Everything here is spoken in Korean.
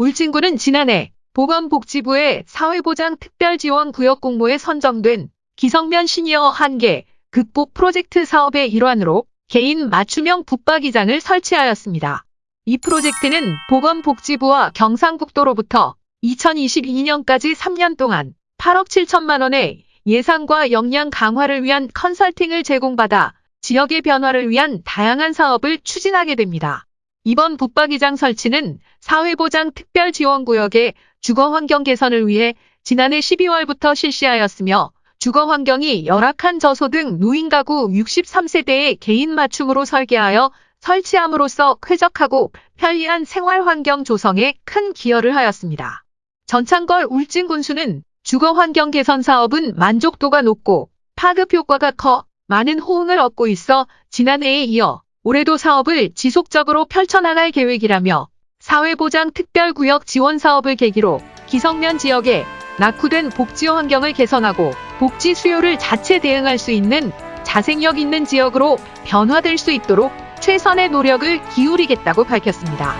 울진군은 지난해 보건복지부의 사회보장 특별지원구역 공모에 선정된 기성면 시니어 한계 극복 프로젝트 사업의 일환으로 개인 맞춤형 붙박이장을 설치하였습니다. 이 프로젝트는 보건복지부와 경상북도로부터 2022년까지 3년 동안 8억 7천만 원의 예산과 역량 강화를 위한 컨설팅을 제공받아 지역의 변화를 위한 다양한 사업을 추진하게 됩니다. 이번 붙박이장 설치는 사회보장 특별지원구역의 주거환경 개선을 위해 지난해 12월부터 실시하였으며 주거환경이 열악한 저소득 노인가구 63세대의 개인 맞춤으로 설계하여 설치함으로써 쾌적하고 편리한 생활환경 조성에 큰 기여를 하였습니다. 전창걸 울진군수는 주거환경 개선 사업은 만족도가 높고 파급 효과가 커 많은 호응을 얻고 있어 지난해에 이어 올해도 사업을 지속적으로 펼쳐나갈 계획이라며 사회보장 특별구역 지원 사업을 계기로 기성면 지역에 낙후된 복지 환경을 개선하고 복지 수요를 자체 대응할 수 있는 자생력 있는 지역으로 변화될 수 있도록 최선의 노력을 기울이겠다고 밝혔습니다.